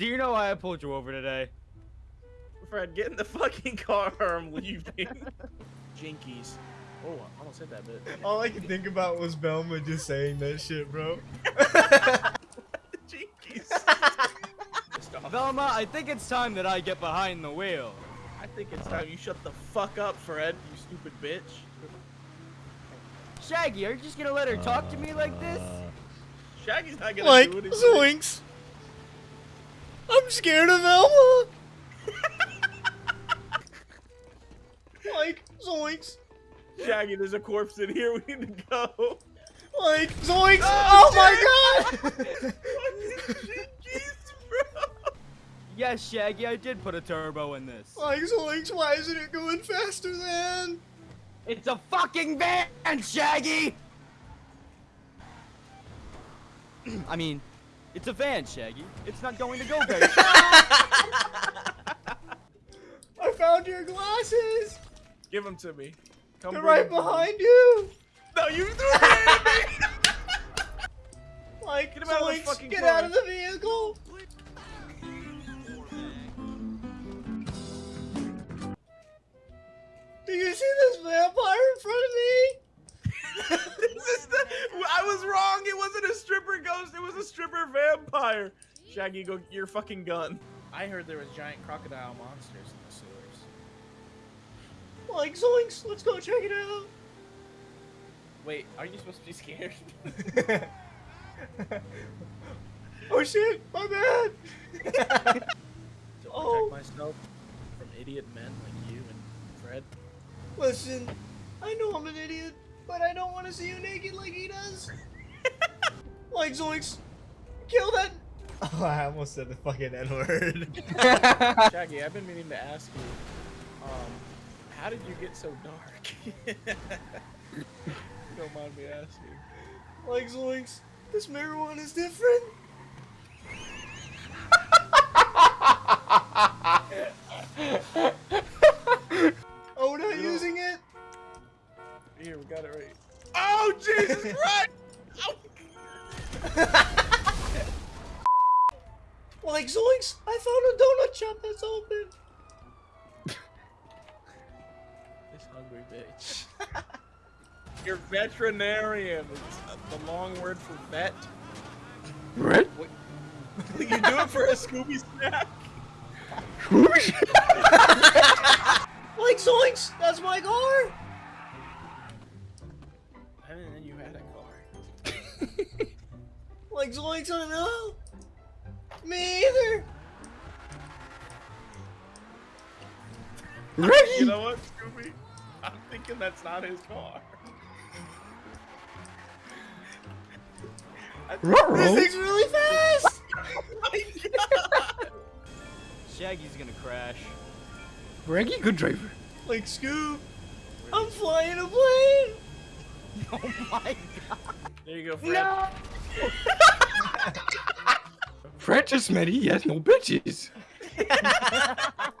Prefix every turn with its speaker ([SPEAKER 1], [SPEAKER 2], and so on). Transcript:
[SPEAKER 1] Do you know why I pulled you over today?
[SPEAKER 2] Fred, get in the fucking car or I'm leaving. Jinkies. Oh, I almost hit that bit.
[SPEAKER 3] All I could think about was Velma just saying that shit, bro.
[SPEAKER 2] Jinkies. Stop.
[SPEAKER 1] Velma, I think it's time that I get behind the wheel.
[SPEAKER 2] I think it's time you shut the fuck up, Fred, you stupid bitch.
[SPEAKER 1] Shaggy, are you just gonna let her talk to me like this?
[SPEAKER 2] Shaggy's not gonna
[SPEAKER 3] like,
[SPEAKER 2] do anything.
[SPEAKER 3] Zoinks. I'm scared of Velma. like, Zoinks.
[SPEAKER 2] Shaggy, there's a corpse in here. We need to go.
[SPEAKER 3] Like, Zoinks. Oh, oh my god.
[SPEAKER 2] Jinkies, bro.
[SPEAKER 1] Yes, Shaggy, I did put a turbo in this.
[SPEAKER 3] like, Zoinks, why isn't it going faster than?
[SPEAKER 1] It's a fucking van, Shaggy! I mean, it's a van, Shaggy. It's not going to go very.
[SPEAKER 3] I found your glasses.
[SPEAKER 2] Give them to me. Come
[SPEAKER 3] They're
[SPEAKER 2] bring
[SPEAKER 3] right
[SPEAKER 2] 'em to me.
[SPEAKER 3] behind you.
[SPEAKER 2] No, you threw it at me.
[SPEAKER 3] Like,
[SPEAKER 2] Get him out of the
[SPEAKER 3] get out of the vehicle. Do you see this vampire in front of me?
[SPEAKER 2] this is the, I was wrong. It wasn't a stripper ghost. It was a stripper vampire. Shaggy, go get your fucking gun. I heard there was giant crocodile monsters in the sewers.
[SPEAKER 3] Like, Zoinks, let's go check it out.
[SPEAKER 2] Wait, are you supposed to be scared?
[SPEAKER 3] oh shit, my bad.
[SPEAKER 2] to protect
[SPEAKER 3] Oh.
[SPEAKER 2] myself from idiot men like you and Fred.
[SPEAKER 3] Listen, I know I'm an idiot, but I don't want to see you naked like he does. Like, Zoinks, kill that. Oh, I almost said the fucking N word.
[SPEAKER 2] Shaggy, I've been meaning to ask you, um, how did you get so dark? Don't mind me asking.
[SPEAKER 3] like, Zoinks, this mirror one is different. oh, we're not using it?
[SPEAKER 2] Here, we got it right. Oh, Jesus Christ!
[SPEAKER 3] Like, Zoinks, I found a donut shop that's open.
[SPEAKER 2] This hungry bitch. You're veterinarian. It's uh, the long word for vet.
[SPEAKER 1] What?
[SPEAKER 2] you do it for a Scooby snack?
[SPEAKER 3] Like, Zoinks, that's my car. Like, Zoinks, I don't know. Me either. Reggie!
[SPEAKER 2] You know what, Scooby? I'm thinking that's not his car.
[SPEAKER 3] This thing's really fast.
[SPEAKER 2] My God.
[SPEAKER 1] Shaggy's gonna crash.
[SPEAKER 4] Reggie, good driver.
[SPEAKER 3] Like, Scoob, I'm flying a plane.
[SPEAKER 1] Oh my god.
[SPEAKER 2] There you go, Fred.
[SPEAKER 1] No!
[SPEAKER 4] Met he has no bitches.